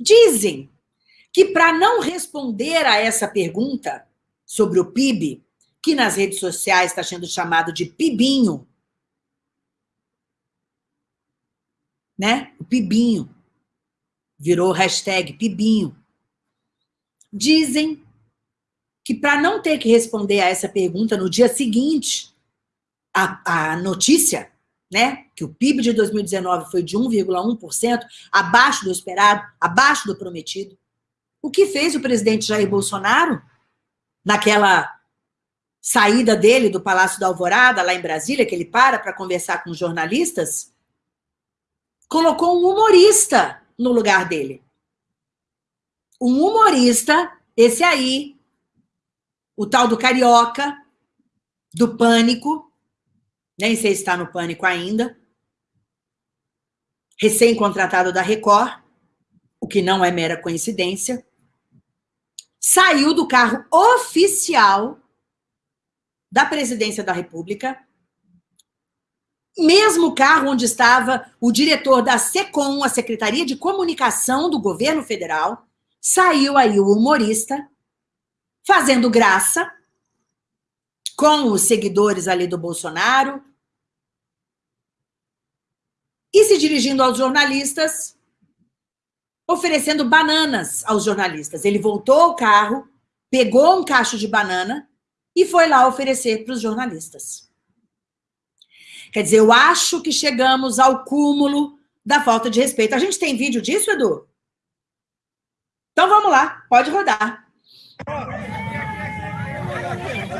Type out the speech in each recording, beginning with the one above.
Dizem que para não responder a essa pergunta sobre o PIB, que nas redes sociais está sendo chamado de PIBinho, né? O PIBinho. Virou hashtag PIBinho. Dizem que para não ter que responder a essa pergunta no dia seguinte, a, a notícia, né, que o PIB de 2019 foi de 1,1%, abaixo do esperado, abaixo do prometido, o que fez o presidente Jair Bolsonaro naquela saída dele do Palácio da Alvorada, lá em Brasília, que ele para para conversar com jornalistas, colocou um humorista no lugar dele. Um humorista, esse aí, o tal do Carioca, do Pânico, nem sei se está no Pânico ainda, recém-contratado da Record, o que não é mera coincidência, saiu do carro oficial da presidência da República, mesmo carro onde estava o diretor da SECOM, a Secretaria de Comunicação do Governo Federal, saiu aí o humorista, fazendo graça, com os seguidores ali do Bolsonaro, e se dirigindo aos jornalistas, oferecendo bananas aos jornalistas. Ele voltou ao carro, pegou um cacho de banana e foi lá oferecer para os jornalistas. Quer dizer, eu acho que chegamos ao cúmulo da falta de respeito. A gente tem vídeo disso, Edu? Então vamos lá, pode rodar.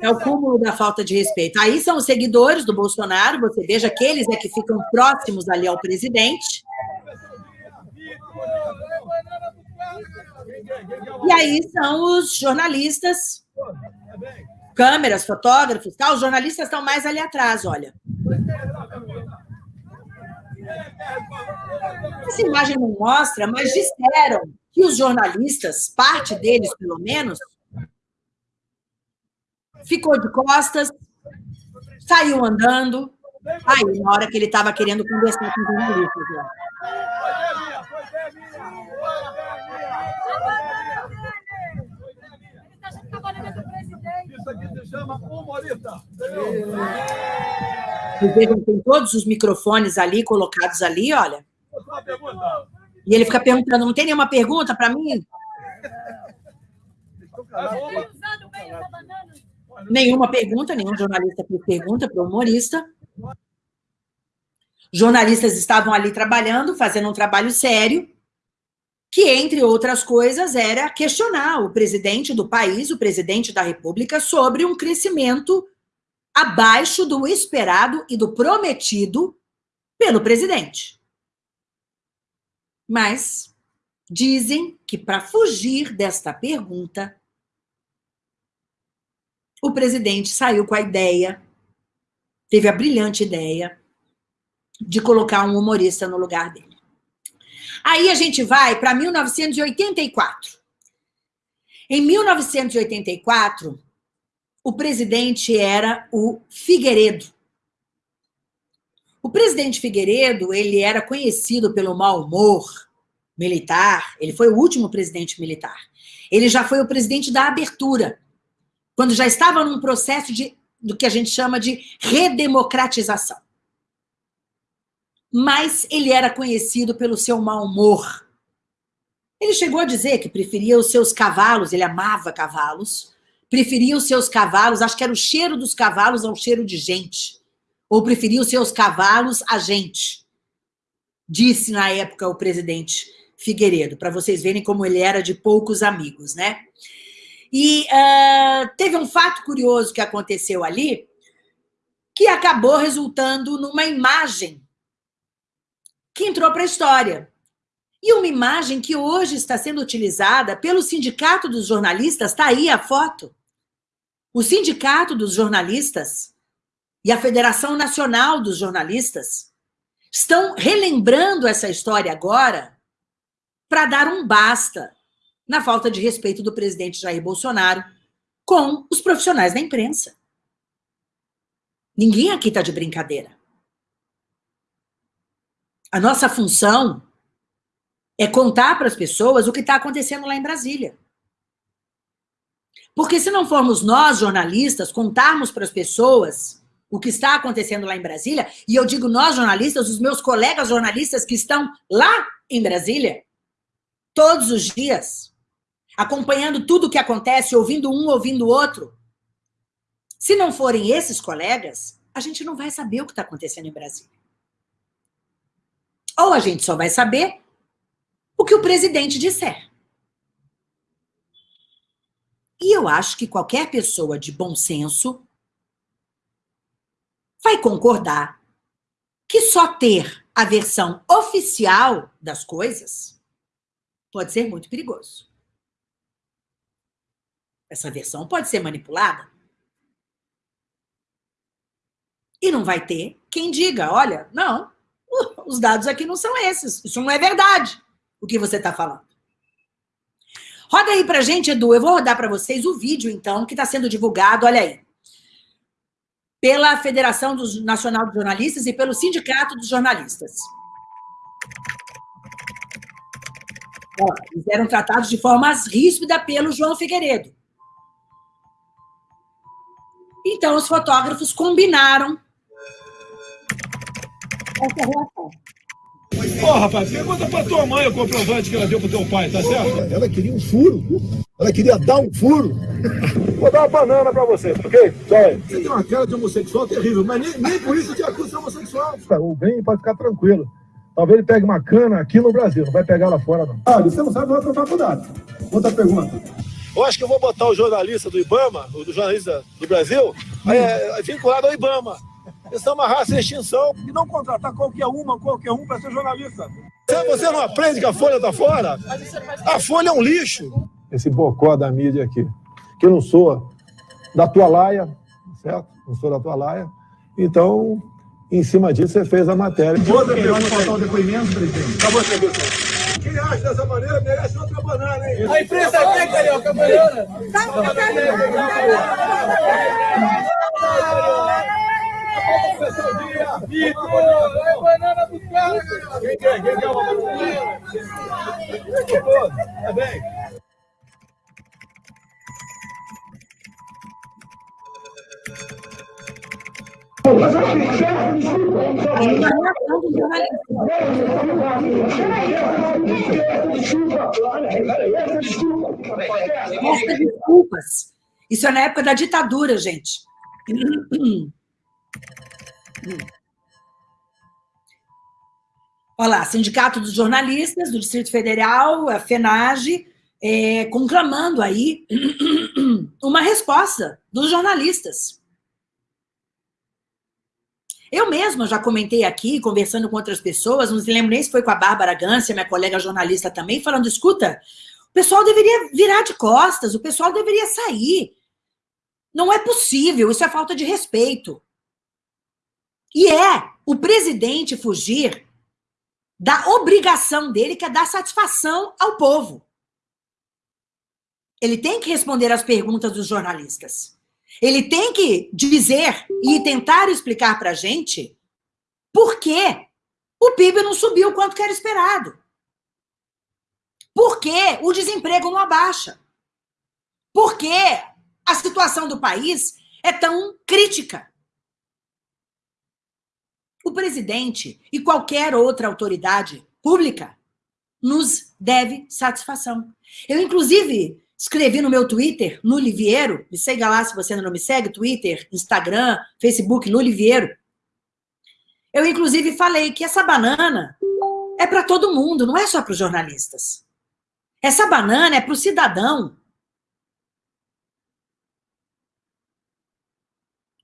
É o cúmulo da falta de respeito. Aí são os seguidores do Bolsonaro, você veja que eles é que ficam próximos ali ao presidente. E aí são os jornalistas, câmeras, fotógrafos, tal. Os jornalistas estão mais ali atrás, olha. Essa imagem não mostra, mas disseram que os jornalistas, parte deles pelo menos, ficou de costas, saiu andando. Aí, na hora que ele estava querendo conversar com os jornalistas. Isso aqui se chama humorista. Vocês vejam, tem todos os microfones ali, colocados ali, olha. E ele fica perguntando, não tem nenhuma pergunta para mim? Nenhuma pergunta, nenhum jornalista pergunta para o humorista. Jornalistas estavam ali trabalhando, fazendo um trabalho sério, que, entre outras coisas, era questionar o presidente do país, o presidente da República, sobre um crescimento abaixo do esperado e do prometido pelo presidente. Mas dizem que, para fugir desta pergunta, o presidente saiu com a ideia, teve a brilhante ideia, de colocar um humorista no lugar dele. Aí a gente vai para 1984. Em 1984, o presidente era o Figueiredo. O presidente Figueiredo, ele era conhecido pelo mau humor militar, ele foi o último presidente militar. Ele já foi o presidente da abertura, quando já estava num processo de, do que a gente chama de redemocratização mas ele era conhecido pelo seu mau humor. Ele chegou a dizer que preferia os seus cavalos, ele amava cavalos, preferia os seus cavalos, acho que era o cheiro dos cavalos ao cheiro de gente, ou preferia os seus cavalos a gente, disse na época o presidente Figueiredo, para vocês verem como ele era de poucos amigos, né? E uh, teve um fato curioso que aconteceu ali, que acabou resultando numa imagem que entrou para a história. E uma imagem que hoje está sendo utilizada pelo Sindicato dos Jornalistas, está aí a foto. o Sindicato dos Jornalistas e a Federação Nacional dos Jornalistas estão relembrando essa história agora para dar um basta na falta de respeito do presidente Jair Bolsonaro com os profissionais da imprensa. Ninguém aqui está de brincadeira. A nossa função é contar para as pessoas o que está acontecendo lá em Brasília. Porque se não formos nós, jornalistas, contarmos para as pessoas o que está acontecendo lá em Brasília, e eu digo nós, jornalistas, os meus colegas jornalistas que estão lá em Brasília, todos os dias, acompanhando tudo o que acontece, ouvindo um, ouvindo o outro. Se não forem esses colegas, a gente não vai saber o que está acontecendo em Brasília. Ou a gente só vai saber o que o presidente disser. E eu acho que qualquer pessoa de bom senso vai concordar que só ter a versão oficial das coisas pode ser muito perigoso. Essa versão pode ser manipulada. E não vai ter quem diga, olha, não, os dados aqui não são esses, isso não é verdade o que você está falando. Roda aí pra gente, Edu. Eu vou rodar para vocês o vídeo, então, que está sendo divulgado, olha aí. Pela Federação Nacional dos Jornalistas e pelo Sindicato dos Jornalistas. Ó, eles eram tratados de forma ríspida pelo João Figueiredo. Então, os fotógrafos combinaram essa reação. Ô, rapaz, pergunta pra tua mãe o comprovante que ela deu pro teu pai, tá certo? Ela queria um furo. Ela queria dar um furo. Vou dar uma banana pra você, ok? Você tem uma cara de homossexual terrível, mas nem, nem por isso te acusa de homossexual. O bem pode ficar tranquilo. Talvez ele pegue uma cana aqui no Brasil, não vai pegar lá fora, não. Ah, você não sabe, vai pra faculdade. Outra pergunta. Eu acho que eu vou botar o jornalista do Ibama, o do jornalista do Brasil, é, vinculado ao Ibama. Eles são uma raça em extinção e não contratar qualquer uma, qualquer um para ser jornalista. Você não aprende que a Folha está fora? A Folha é um lixo. Esse bocó da mídia aqui, que eu não sou da tua laia, certo? Não sou da tua laia. Então, em cima disso, você fez a matéria. Outra pergunta faltar o depoimento, presidente. Acabou a entrevista. Quem acha dessa maneira merece outra banana, hein? A imprensa tem, Carioca, banana. Vitor! É banana do cara, Quem quer? Quem quer uma banana? Tá bem. Peça desculpas. Isso é na época da ditadura, gente. Olha lá, Sindicato dos Jornalistas do Distrito Federal, a FENAGE, é, conclamando aí uma resposta dos jornalistas. Eu mesma já comentei aqui, conversando com outras pessoas, não se lembro nem se foi com a Bárbara Gância, minha colega jornalista também, falando, escuta, o pessoal deveria virar de costas, o pessoal deveria sair. Não é possível, isso é falta de respeito. E é o presidente fugir da obrigação dele, que é dar satisfação ao povo. Ele tem que responder às perguntas dos jornalistas. Ele tem que dizer e tentar explicar para a gente por que o PIB não subiu quanto que era esperado. Por que o desemprego não abaixa? Por que a situação do país é tão crítica? O presidente e qualquer outra autoridade pública nos deve satisfação. Eu, inclusive, escrevi no meu Twitter, no Liviero, me siga lá se você ainda não me segue, Twitter, Instagram, Facebook, no Liviero. Eu, inclusive, falei que essa banana é para todo mundo, não é só para os jornalistas. Essa banana é para o cidadão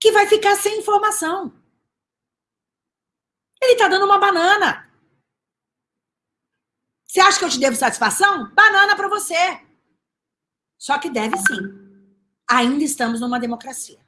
que vai ficar sem informação. Ele está dando uma banana. Você acha que eu te devo satisfação? Banana para você. Só que deve sim. ainda estamos numa democracia.